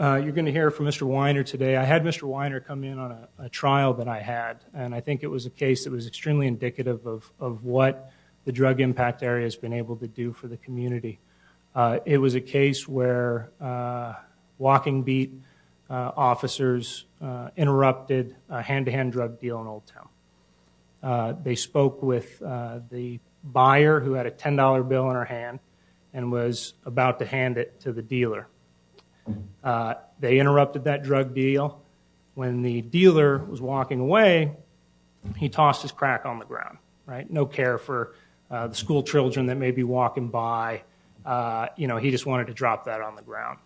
Uh, you're going to hear from Mr. Weiner today. I had Mr. Weiner come in on a trial that I had, and I think it was a case that was extremely indicative of what the drug impact area has been able to do for the community. Uh, it was a case where uh, walking beat officers interrupted a hand-to-hand drug deal in Old Town. They spoke with the buyer who had a $10 bill in her hand and was about to hand it to the dealer. Uh, they interrupted that drug deal. When the dealer was walking away, he tossed his crack on the ground. Right? No care for uh, the school children that may be walking by. Uh you know, he just wanted to drop that on the ground.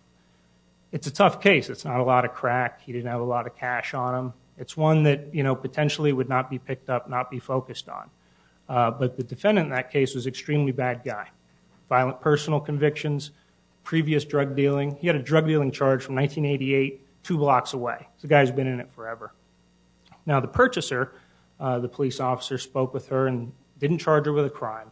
It's a tough case. It's not a lot of crack. He didn't have a lot of cash on him. It's one that you know, potentially would not be picked up, not be focused on. Uh, but the defendant in that case was extremely bad guy. Violent personal convictions, previous drug dealing. He had a drug dealing charge from 1988, two blocks away. He's a guy who's been in it forever. Now the purchaser, uh, the police officer, spoke with her and didn't charge her with a crime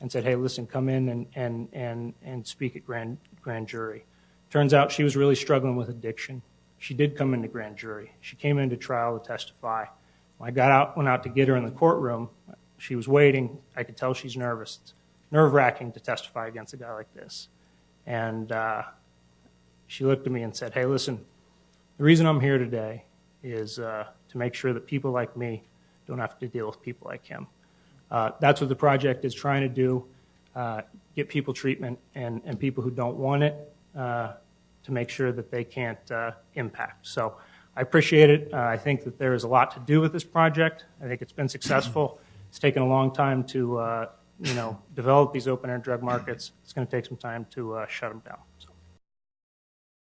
and said, hey, listen, come in and speak at grand jury. Turns out she was really struggling with addiction. She did come into grand jury. She came into trial to testify. I got out, went out to get her in the courtroom, she was waiting. I could tell she's nervous. Nerve-wracking to testify against a guy like this. And uh, she looked at me and said, hey, listen, the reason I'm here today is uh, to make sure that people like me don't have to deal with people like him. Uh, that's what the project is trying to do, get people treatment and people who don't want it to make sure that they can't impact. So I appreciate it. I think that there is a lot to do with this project. I think it's been successful. It's taken a long time to develop these open-air drug markets. It's going to take some time to uh, shut them down.